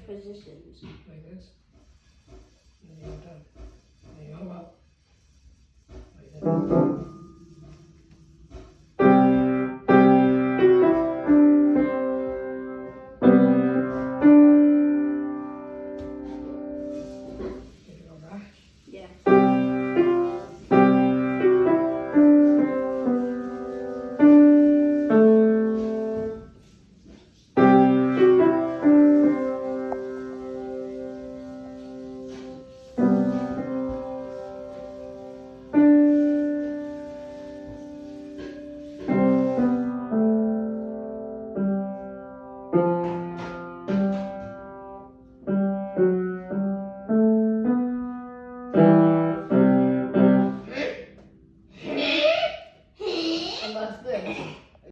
positions. like this. Lepas.